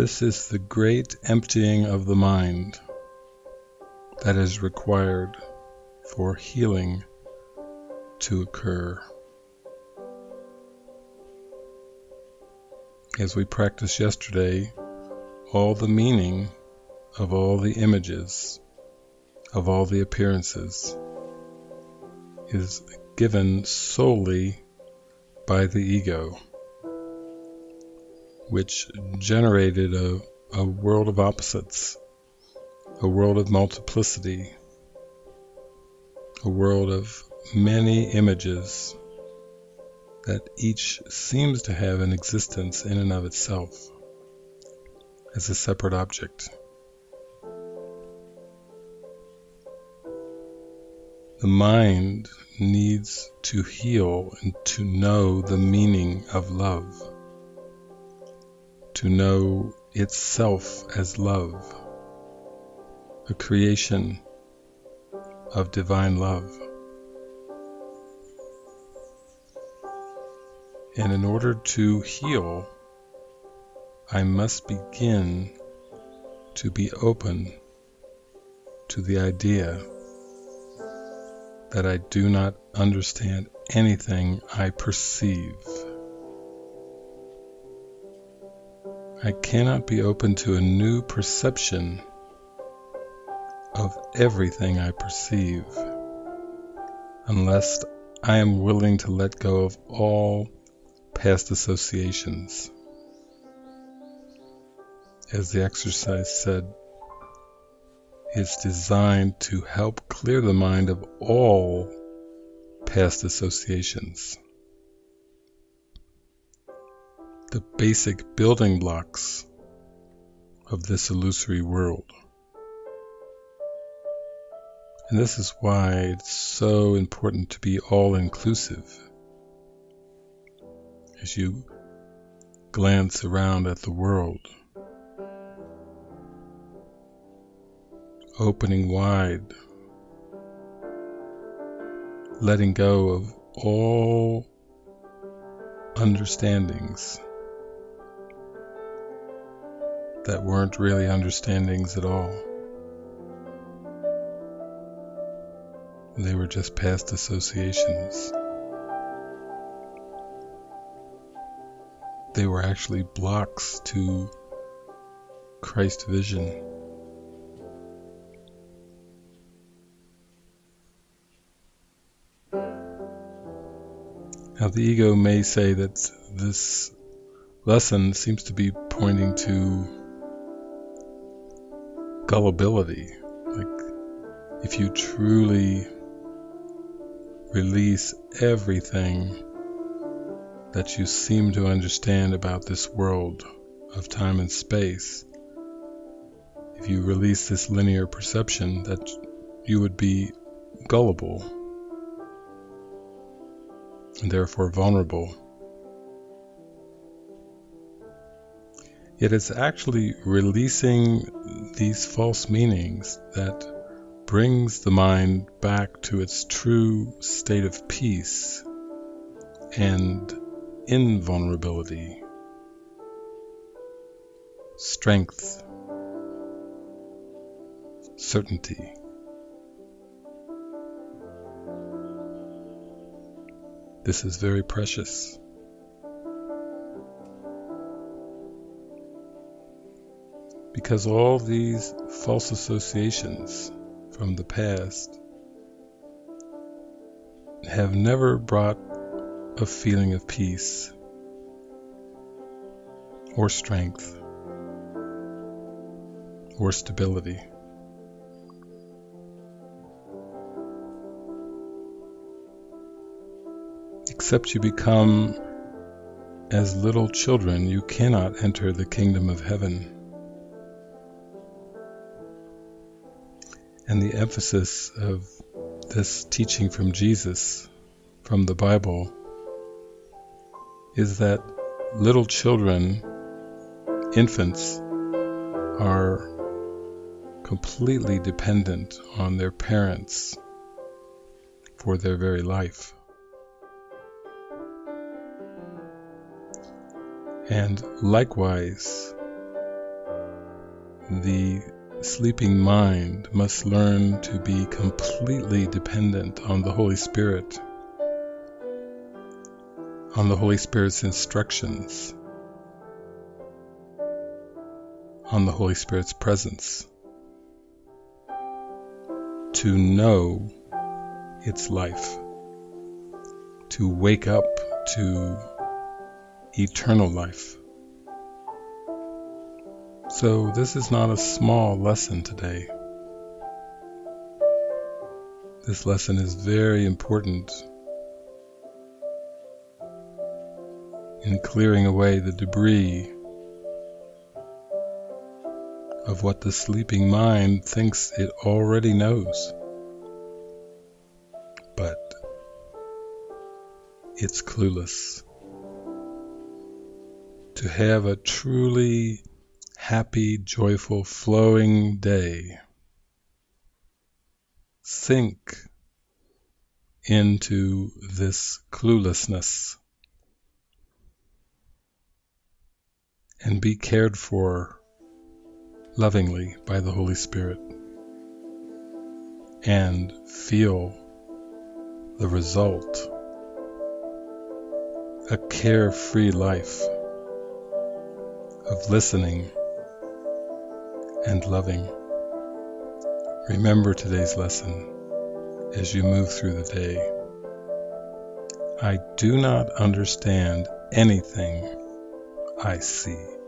This is the great emptying of the mind that is required for healing to occur. As we practiced yesterday, all the meaning of all the images, of all the appearances, is given solely by the ego, which generated a, a world of opposites, a world of multiplicity, a world of many images that each seems to have an existence in and of itself as a separate object. The mind needs to heal and to know the meaning of love, to know itself as love, a creation of divine love. And in order to heal, I must begin to be open to the idea that I do not understand anything I perceive. I cannot be open to a new perception of everything I perceive unless I am willing to let go of all past associations. As the exercise said, it's designed to help clear the mind of all past associations. The basic building blocks of this illusory world. And this is why it's so important to be all inclusive. As you glance around at the world, opening wide, letting go of all understandings that weren't really understandings at all. They were just past associations. They were actually blocks to Christ vision. Now, the ego may say that this lesson seems to be pointing to gullibility. Like, if you truly release everything that you seem to understand about this world of time and space, if you release this linear perception, that you would be gullible and therefore vulnerable. Yet it's actually releasing these false meanings that brings the mind back to its true state of peace and invulnerability, strength, certainty. This is very precious. Because all these false associations from the past have never brought a feeling of peace or strength or stability. Except you become as little children, you cannot enter the kingdom of heaven. And the emphasis of this teaching from Jesus, from the Bible, is that little children, infants, are completely dependent on their parents for their very life. And likewise, the sleeping mind must learn to be completely dependent on the Holy Spirit, on the Holy Spirit's instructions, on the Holy Spirit's presence, to know its life, to wake up to eternal life. So, this is not a small lesson today. This lesson is very important in clearing away the debris of what the sleeping mind thinks it already knows. But it's clueless. To have a truly happy, joyful, flowing day. Sink into this cluelessness and be cared for lovingly by the Holy Spirit and feel the result a carefree life of listening and loving. Remember today's lesson as you move through the day. I do not understand anything I see.